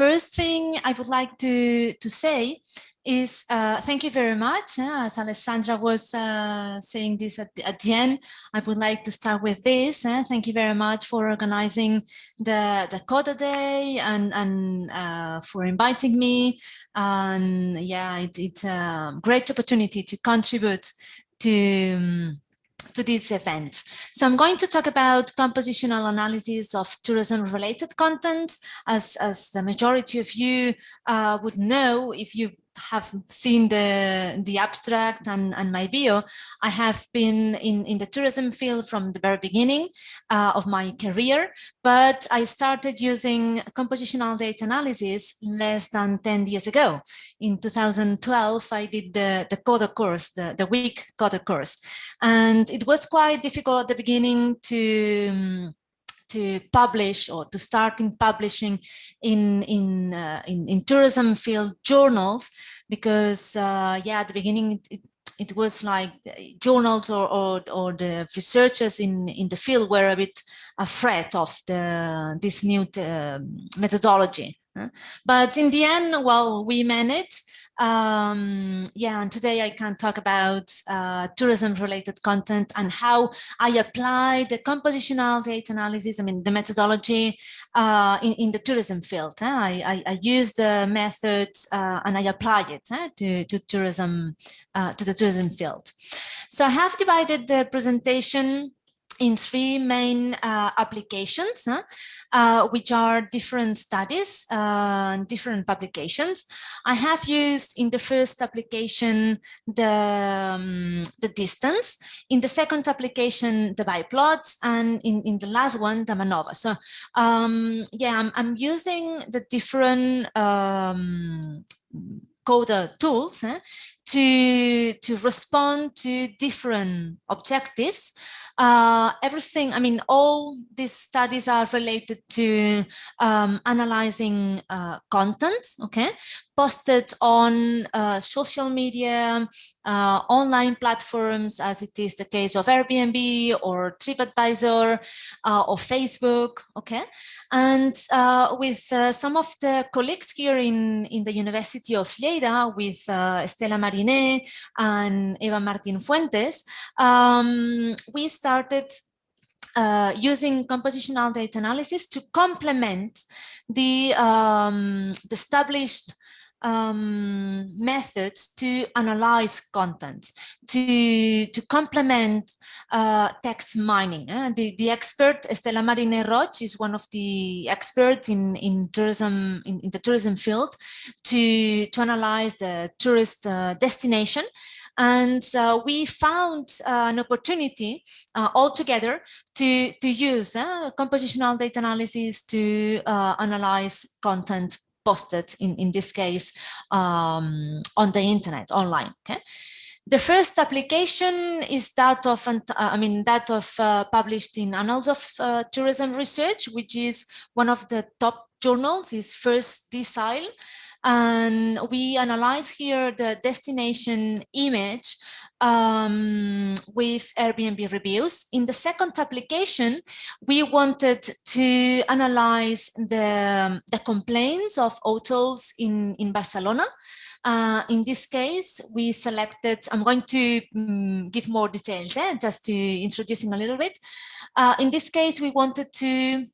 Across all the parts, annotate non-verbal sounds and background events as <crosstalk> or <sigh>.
first thing I would like to, to say is uh, thank you very much. As Alessandra was uh, saying this at the, at the, end, I would like to start with this. Thank you very much for organizing the, the CoDa Day and, and uh, for inviting me. And yeah, it, it's a great opportunity to contribute to um, to this event. So I'm going to talk about compositional analysis of tourism related content as, as the majority of you uh, would know if you have seen the the abstract and, and my bio, I have been in, in the tourism field from the very beginning uh, of my career, but I started using compositional data analysis less than 10 years ago. In 2012, I did the, the CoDa course, the, the week CoDa course. And it was quite difficult at the beginning to um, to publish or to start in publishing in in uh, in, in, tourism field journals because uh, yeah at the beginning it, it was like journals or, or, or the researchers in in the field were a bit afraid of the this new uh, methodology but in the end well we managed um, yeah, and today I can talk about uh, tourism related content and how I apply the compositional data analysis, I mean, the methodology uh, in, in the tourism field. Eh? I, I, I, use the method uh, and I apply it eh? to, to tourism, uh, to the tourism field. So I have divided the presentation in three main uh, applications, huh? uh, which are different studies, uh, different publications. I have used in the first application the, um, the distance, in the second application the biplots, and in, in the last one the MANOVA. So um, yeah, I'm, I'm, using the different um, CoDa tools eh, to, to respond to different objectives uh, everything, I mean, all these studies are related to um, analyzing uh, content, okay, posted on uh, social media, uh, online platforms, as it is the case of Airbnb or TripAdvisor uh, or Facebook, okay? And uh, with some of the colleagues here in, in the University of Lleida, with Estela Mariné and Eva Martin Fuentes, um, we started uh, using compositional data analysis to complement the, um, established um, methods to analyze content, to, to complement uh, text mining. Uh, the, the expert Estela Mariné Roig is one of the experts in, in tourism, in, in the tourism field to, to analyze the tourist uh, destination. And uh, we found uh, an opportunity uh, altogether to, to use uh, compositional data analysis to analyze content posted in, in this case um, on the internet online. Okay. The first application is that of, I mean, that of uh, published in Annals of uh, Tourism Research, which is one of the top journals, is First Decile. And we analyze here the destination image um, with Airbnb reviews. In the second application, we wanted to analyze the, the complaints of hotels in, in Barcelona. Uh, in this case, we selected, I'm going to um, give more details, eh, just to introducing a little bit. Uh, in this case, we wanted to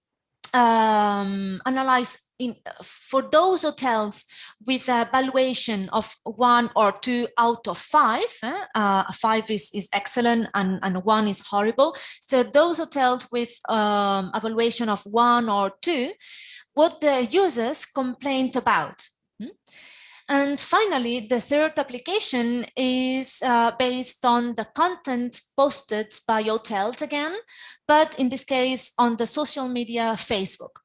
um, analyze in for those hotels with a valuation of one or two out of five, eh, uh, five is, is excellent and, and one is horrible. So those hotels with um, a valuation of one or two, what the users complained about. Hmm? And finally, the third application is uh, based on the content posted by hotels again, but in this case on the social media Facebook.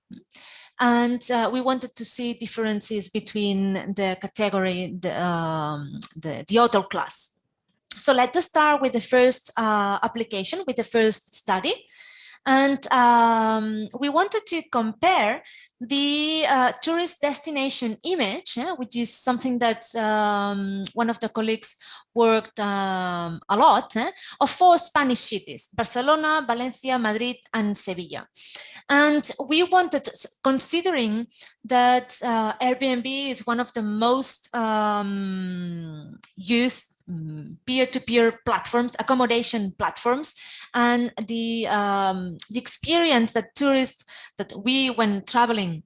And uh, we wanted to see differences between the category, the, um, the, the hotel class. So let us start with the first uh, application, with the first study. And um, we wanted to compare the uh, tourist destination image, uh, which is something that um, one of the colleagues worked um, a lot, uh, of four Spanish cities, Barcelona, Valencia, Madrid, and Sevilla. And we wanted, considering that uh, Airbnb is one of the most um, used mm, peer-to-peer -peer platforms, accommodation platforms, and the, um, the experience that tourists, that we, when traveling,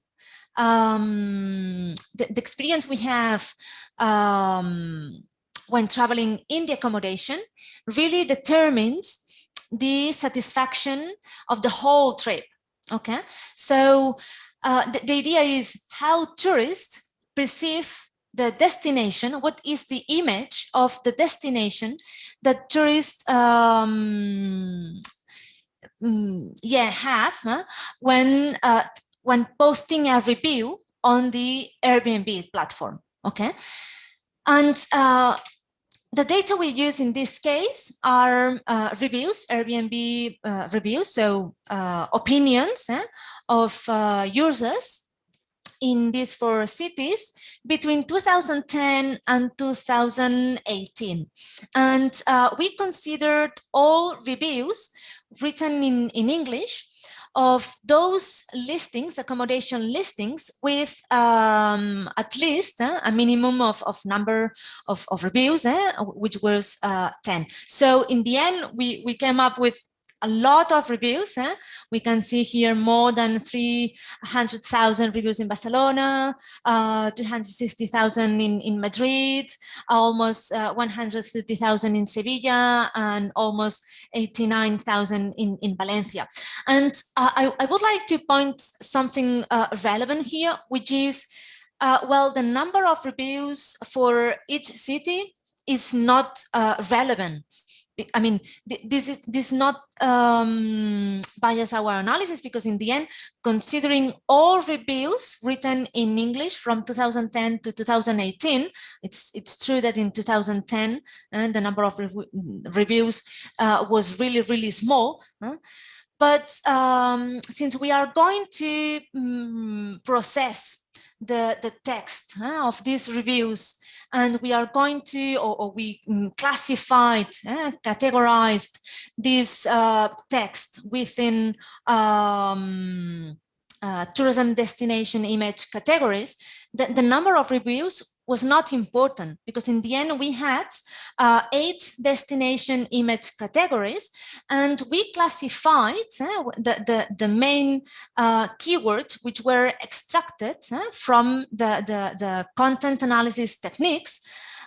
um, the, the, experience we have um, when traveling in the accommodation really determines the satisfaction of the whole trip. Okay, so uh, the, the idea is how tourists perceive the destination, what is the image of the destination that tourists um, mm, yeah, have huh, when, uh, when posting a review on the Airbnb platform, okay? And uh, the data we use in this case are uh, reviews, Airbnb uh, reviews, so uh, opinions eh, of uh, users in these four cities between 2010 and 2018. And uh, we considered all reviews written in, in English of those listings, accommodation listings with um, at least uh, a minimum of, of number of, of reviews, uh, which was uh, 10. So in the end, we, we came up with a lot of reviews. Eh? We can see here more than 300,000 reviews in Barcelona, uh, 260,000 in, in Madrid, almost uh, 130,000 in Sevilla, and almost 89,000 in, in Valencia. And uh, I, I would like to point something uh, relevant here, which is, uh, well, the number of reviews for each city is not uh, relevant I mean, this is this not um, bias our analysis because in the end, considering all reviews written in English from 2010 to 2018, it's it's true that in 2010 uh, the number of reviews uh, was really really small. Uh, but um, since we are going to um, process the the text of these reviews and we are going to, or, or we mm, classified, uh, categorized this uh, text within um, uh, tourism destination image categories, the, the number of reviews was not important because in the end we had uh, eight destination image categories and we classified uh, the, the, the main uh, keywords which were extracted uh, from the, the, the, content analysis techniques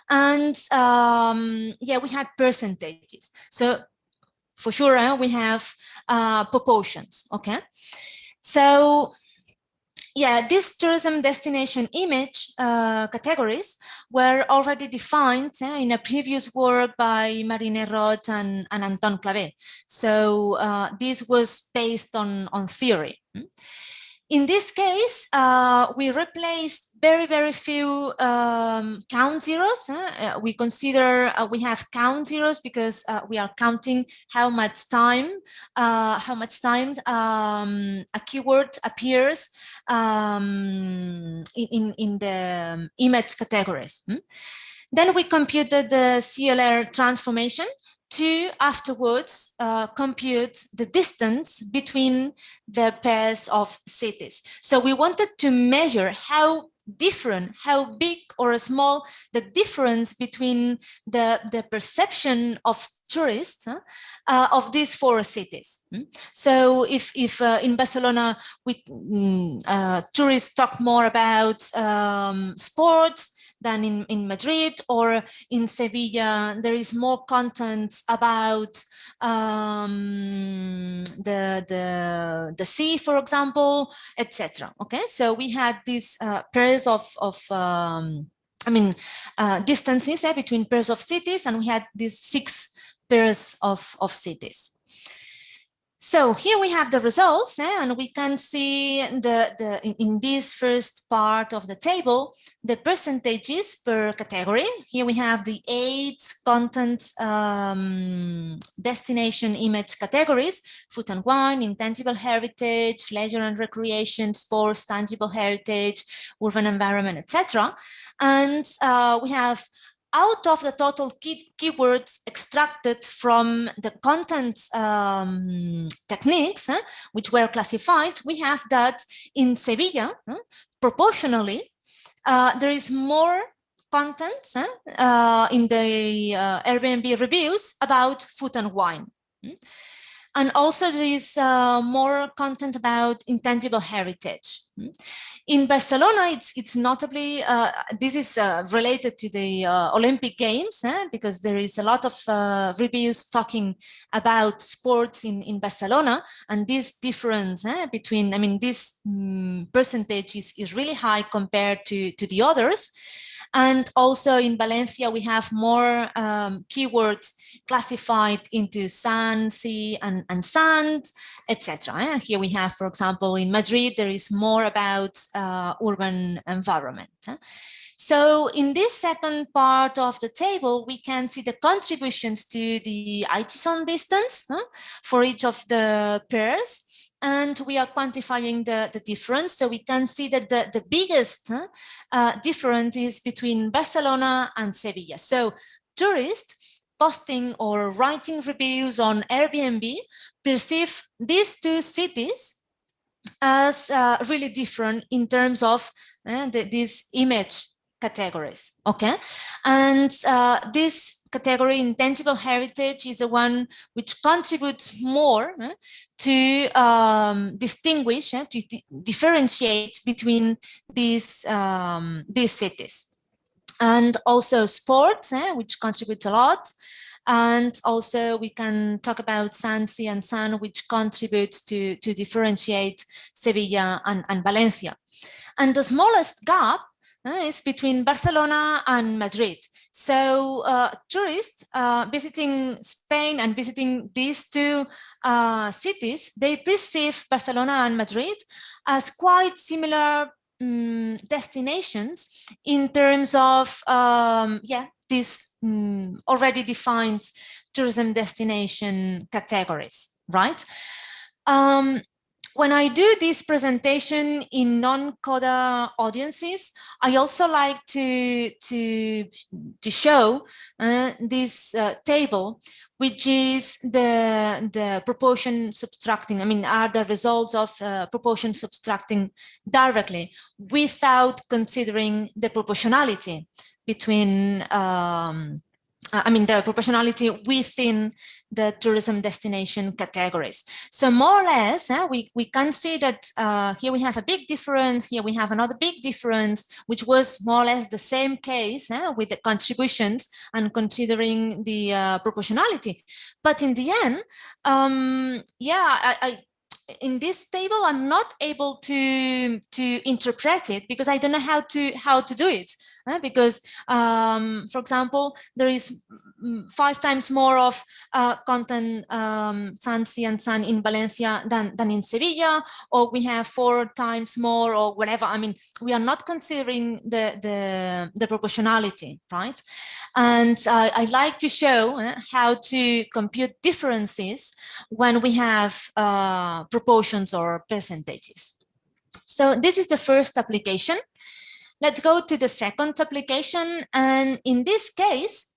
and um, yeah we had percentages. So for sure uh, we have uh, proportions okay? So yeah, these tourism destination image uh, categories were already defined uh, in a previous work by Mariné Roig and, and Anton Clavé. So uh, this was based on, on theory. In this case, uh, we replaced very, very few um, count zeros. Uh, we consider uh, we have count zeros because uh, we are counting how much time, uh, how much times um, a keyword appears um, in, in the image categories. Hmm? Then we computed the CLR transformation to afterwards uh, compute the distance between the pairs of cities. So we wanted to measure how different, how big or small the difference between the, the perception of tourists uh, of these four cities. Hmm? So if, if uh, in Barcelona, we, uh, tourists talk more about um, sports, than in, in Madrid or in Sevilla. There is more content about um, the, the, the sea, for example, etc. Okay, so we had these uh, pairs of, of um, I mean, uh, distances eh, between pairs of cities, and we had these six pairs of cities. So here we have the results and we can see the, the in, in, this first part of the table, the percentages per category. Here we have the eight content um, destination image categories, food and wine, intangible heritage, leisure and recreation, sports, tangible heritage, urban environment, etc. And uh, we have out of the total key keywords extracted from the content um, techniques, uh, which were classified, we have that in Sevilla, uh, proportionally, uh, there is more content in the Airbnb reviews about food and wine. Hmm? And also there is uh, more content about intangible heritage. Hmm? In Barcelona, it's it's notably uh, this is uh, related to the uh, Olympic Games eh, because there is a lot of uh, reviews talking about sports in in Barcelona, and this difference eh, between I mean this um, percentage is is really high compared to to the others. And also in Valencia, we have more um, keywords classified into sun, sea, and, and sand, etc. Here we have, for example, in Madrid, there is more about uh, urban environment. So in this second part of the table, we can see the contributions to the Aitchison distance huh, for each of the pairs and we are quantifying the, the difference. So we can see that the, the biggest uh, difference is between Barcelona and Sevilla. So tourists posting or writing reviews on Airbnb perceive these two cities as uh, really different in terms of uh, the, these image categories okay and uh, this category intangible heritage is the one which contributes more uh, to um, distinguish uh, to differentiate between these um, these cities and also sports eh, which contributes a lot and also we can talk about San, and San, which contributes to, to differentiate Sevilla and, and Valencia. And the smallest gap uh, is between Barcelona and Madrid. So uh, tourists uh, visiting Spain and visiting these two uh, cities, they perceive Barcelona and Madrid as quite similar um, destinations in terms of, um, yeah, these um, already defined tourism destination categories, right? Um, when I do this presentation in non-CODA audiences, I also like to, to, to show uh, this uh, table, which is the, the proportion subtracting, I mean, are the results of uh, proportion subtracting directly without considering the proportionality between um, I mean, the proportionality within the tourism destination categories. So more or less, uh, we, we can see that uh, here we have a big difference, here we have another big difference, which was more or less the same case uh, with the contributions and considering the uh, proportionality. But in the end, um, yeah, I, I in this table i'm not able to to interpret it because i don't know how to how to do it uh, because, um, for example, there is five times more of uh, content um, San, Sea and San in Valencia than, than in Sevilla, or we have four times more or whatever. I mean, we are not considering the, the, the proportionality, right? And uh, I like to show uh, how to compute differences when we have uh, proportions or percentages. So this is the first application. Let's go to the second application. And in this case,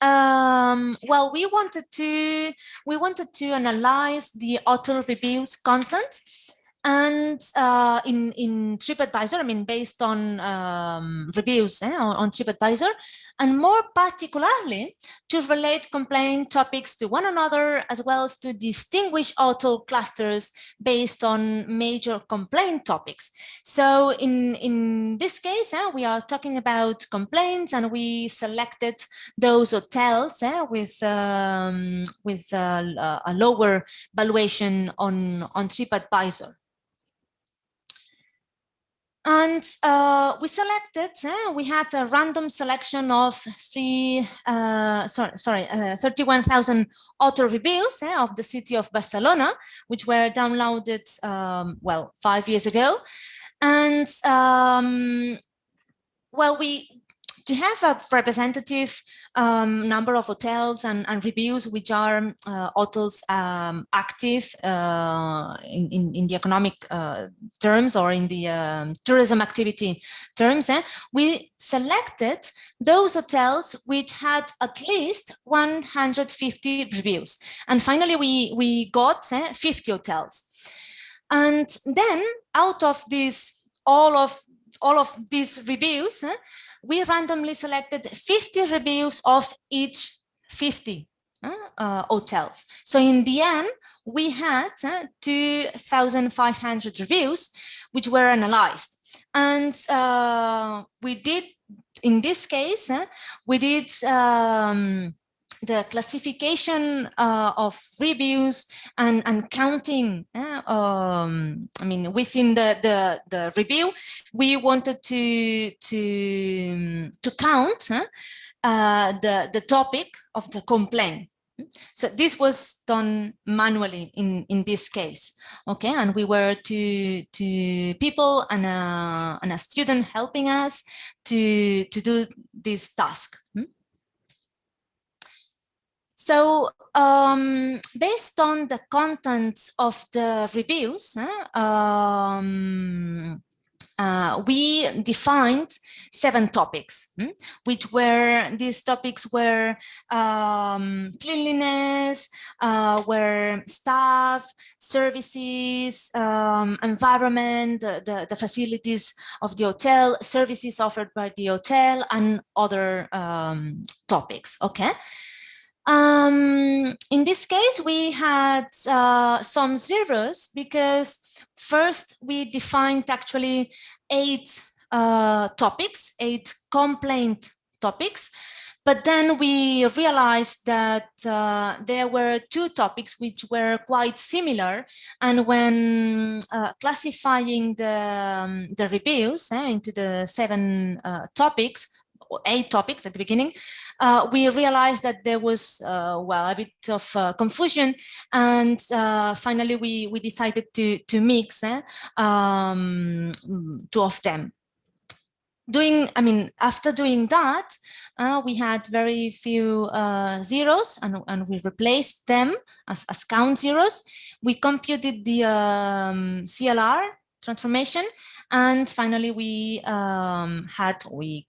um, well, we wanted to we wanted to analyze the author reviews content and uh, in in TripAdvisor, I mean, based on um, reviews eh, on, on TripAdvisor, and more particularly to relate complaint topics to one another, as well as to distinguish auto clusters based on major complaint topics. So in, in this case, uh, we are talking about complaints and we selected those hotels uh, with, um, with a lower valuation on, on TripAdvisor. And uh, we selected, uh, we had a random selection of three, uh, sorry, sorry uh, 31,000 auto reviews eh, of the city of Barcelona, which were downloaded, um, well, five years ago. And um, well, we to have a representative um, number of hotels and, and, reviews which are uh, hotels um, active uh, in, in, in, the economic uh, terms or in the um, tourism activity terms, eh, we selected those hotels which had at least 150 reviews. And finally, we, we got eh, 50 hotels. And then out of these, all of all of these reviews, we randomly selected 50 reviews of each 50 uh, hotels. So in the end, we had uh, 2,500 reviews, which were analyzed. And uh, we did, in this case, we did um, the classification uh, of reviews and, and counting, uh, um, I mean, within the, the, the review, we wanted to, to, to count uh, the, the topic of the complaint. So this was done manually in, in this case, okay? And we were two, two people and a, and a student helping us to, to do this task. Hmm? So um, based on the contents of the reviews, um, uh, we defined seven topics, hmm, which were these topics were um, cleanliness, uh, were staff, services, um, environment, the, the, the, facilities of the hotel, services offered by the hotel, and other um, topics. Okay. Um, in this case, we had uh, some zeros because first we defined actually eight uh, topics, eight complaint topics, but then we realized that uh, there were two topics which were quite similar. And when uh, classifying the, um, the reviews eh, into the seven uh, topics, eight topics at the beginning, uh, we realized that there was, uh, well, a bit of uh, confusion. And uh, finally, we, we decided to, to mix eh, um, two of them. Doing, I mean, after doing that, uh, we had very few uh, zeros and, and we replaced them as, as count zeros. We computed the um, CLR transformation and finally, we um, had, we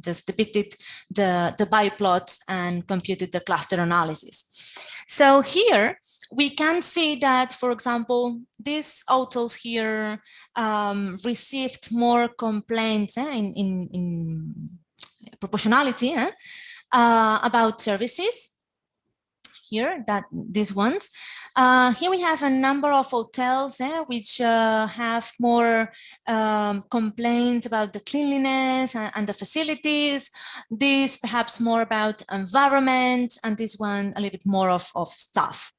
just depicted the, the biplots and computed the cluster analysis. So here we can see that, for example, these hotels here um, received more complaints eh, in, in, in, proportionality eh, uh, about services here that these ones uh, here we have a number of hotels eh, which uh, have more um, complaints about the cleanliness and, and, the facilities. This perhaps more about environment, and this one a little bit more of, of staff.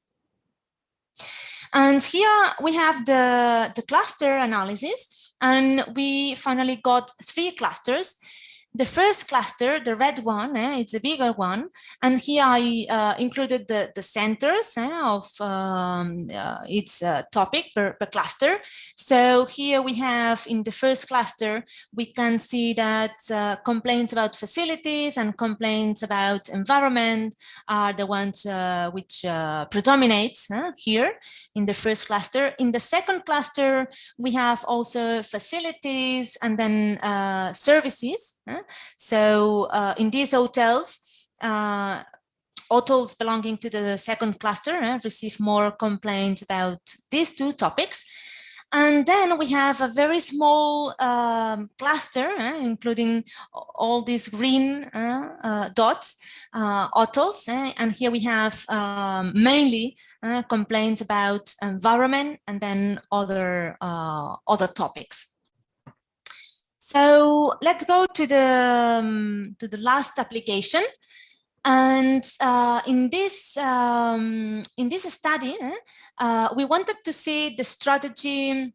And here we have the, the cluster analysis, and we finally got three clusters the first cluster, the red one, eh, it's a bigger one. And here I uh, included the, the centers eh, of um, uh, its uh, topic per, per, cluster. So here we have in the first cluster, we can see that uh, complaints about facilities and complaints about environment are the ones uh, which uh, predominate here in the first cluster. In the second cluster, we have also facilities and then services. So uh, in these hotels, uh, hotels belonging to the second cluster uh, receive more complaints about these two topics. And then we have a very small um, cluster, uh, including all these green uh, uh, dots, hotels. and here we have um, mainly complaints about environment and then other, other topics. So let's go to the um, to the last application. And uh, in this um, in this study, uh, we wanted to see the strategy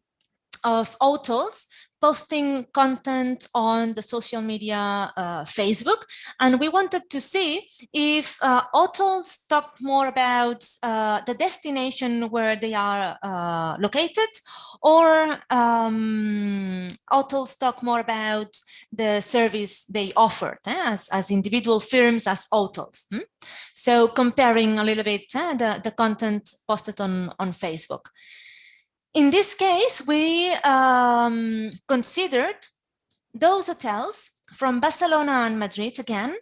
of hotels posting content on the social media uh, Facebook. And we wanted to see if uh, hotels talk more about uh, the destination where they are uh, located or um, hotels talk more about the service they offered eh, as, as individual firms as hotels. Hmm? So comparing a little bit eh, the, the content posted on, on Facebook. In this case, we um, considered those hotels from Barcelona and Madrid again,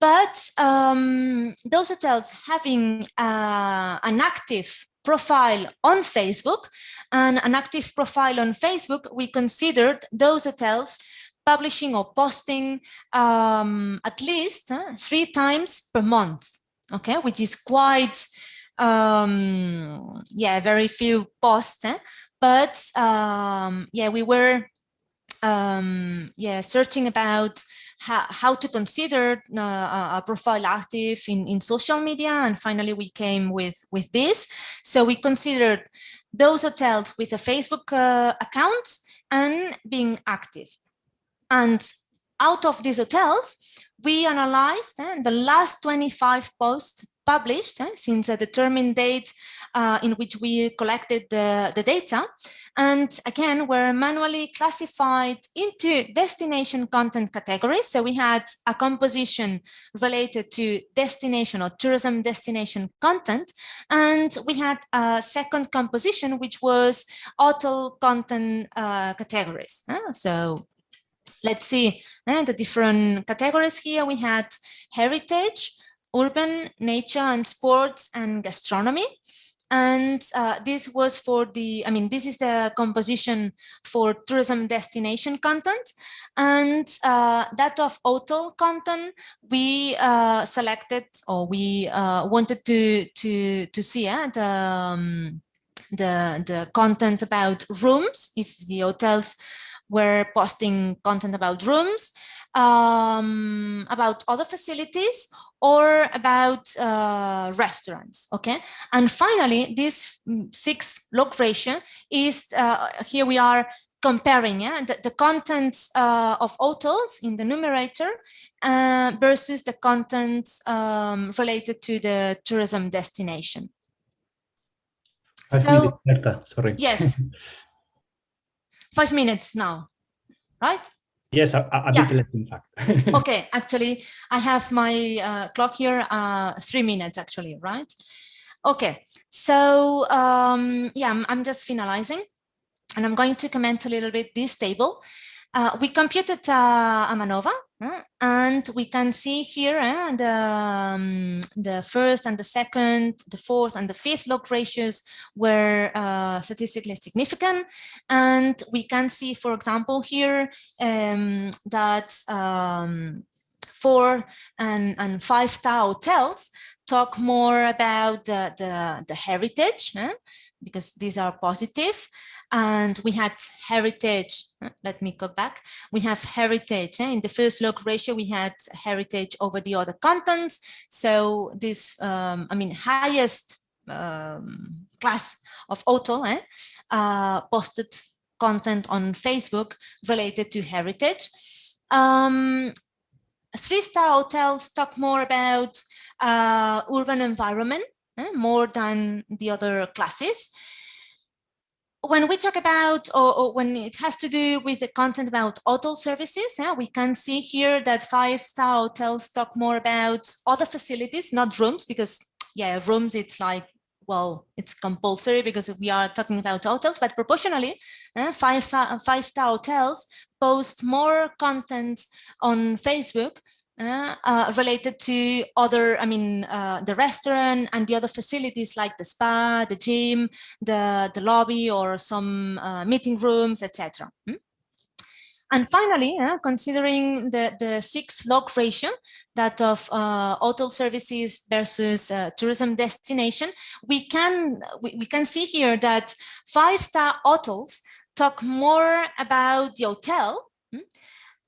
but um, those hotels having uh, an active profile on Facebook and an active profile on Facebook, we considered those hotels publishing or posting um, at least uh, three times per month, okay, which is quite um yeah very few posts eh? but um yeah we were um yeah searching about how, how to consider uh, a profile active in in social media and finally we came with with this so we considered those hotels with a facebook uh, account and being active and out of these hotels we analyzed uh, the last 25 posts published uh, since a determined date uh, in which we collected the, the data. And again were manually classified into destination content categories. So we had a composition related to destination or tourism destination content and we had a second composition which was hotel content uh, categories uh, so let's see uh, the different categories here. We had heritage urban, nature and sports and gastronomy. And uh, this was for the, I mean, this is the composition for tourism destination content. And uh, that of hotel content, we uh, selected or we uh, wanted to, to, to see uh, the, um, the, the content about rooms, if the hotels were posting content about rooms, um, about other facilities or about uh, restaurants, okay? And finally, this mm, six log ratio is, uh, here we are comparing yeah, the, the content uh, of hotels in the numerator uh, versus the contents um, related to the tourism destination. Five so, minutes, sorry. Yes. <laughs> Five minutes now, right? Yes, a, a yeah. bit less in fact. <laughs> okay, actually, I have my uh, clock here, uh, three minutes actually, right? Okay, so um, yeah, I'm, I'm just finalizing and I'm going to comment a little bit this table. Uh, we computed uh, a MANOVA uh, and we can see here uh, the, um, the first and the second, the fourth and the fifth log ratios were uh, statistically significant. And we can see, for example, here um, that um, four and, and five star hotels talk more about the, the, the heritage because these are positive and we had heritage let me go back we have heritage eh? in the first log ratio we had heritage over the other contents so this um, i mean highest um, class of auto eh? uh, posted content on facebook related to heritage um, three-star hotels talk more about uh, urban environment? More than the other classes. When we talk about or, or, when it has to do with the content about hotel services, yeah, we can see here that five-star hotels talk more about other facilities, not rooms, because yeah, rooms it's like well, it's compulsory because we are talking about hotels, but proportionally, uh, five five-star hotels post more content on Facebook uh, related to other, I mean, uh, the restaurant and the other facilities like the spa, the gym, the, the lobby or some uh, meeting rooms, etc. Hmm? And finally, uh, considering the, the six log ratio, that of uh, hotel services versus uh, tourism destination, we can, we, we can see here that five-star hotels talk more about the hotel hmm,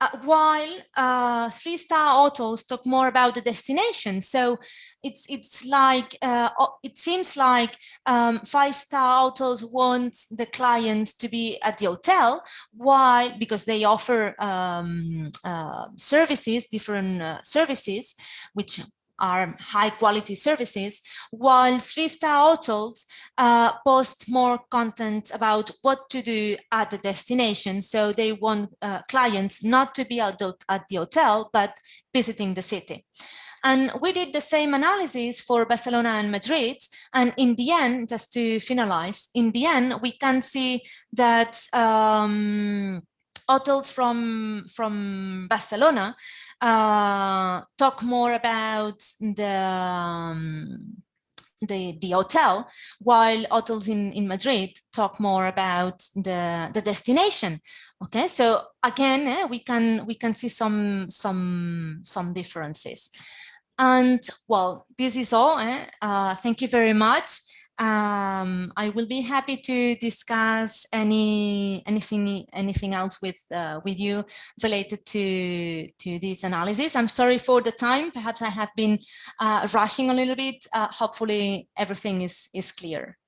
uh, while uh, three-star hotels talk more about the destination. So it's it's like uh, it seems like um, five-star hotels want the client to be at the hotel, Why? because they offer um, uh, services, different uh, services, which are high quality services, while three-star hotels uh, post more content about what to do at the destination. So they want uh, clients not to be at the, at the hotel, but visiting the city. And we did the same analysis for Barcelona and Madrid. And in the end, just to finalize, in the end, we can see that um, hotels from from Barcelona uh, talk more about the um, the the hotel, while hotels in in Madrid talk more about the the destination. Okay, so again, eh, we can we can see some some some differences. And well, this is all. Eh? Uh, thank you very much um, I will be happy to discuss any anything anything else with uh, with you related to to this analysis. I'm sorry for the time. Perhaps I have been uh, rushing a little bit. Uh, hopefully, everything is is clear.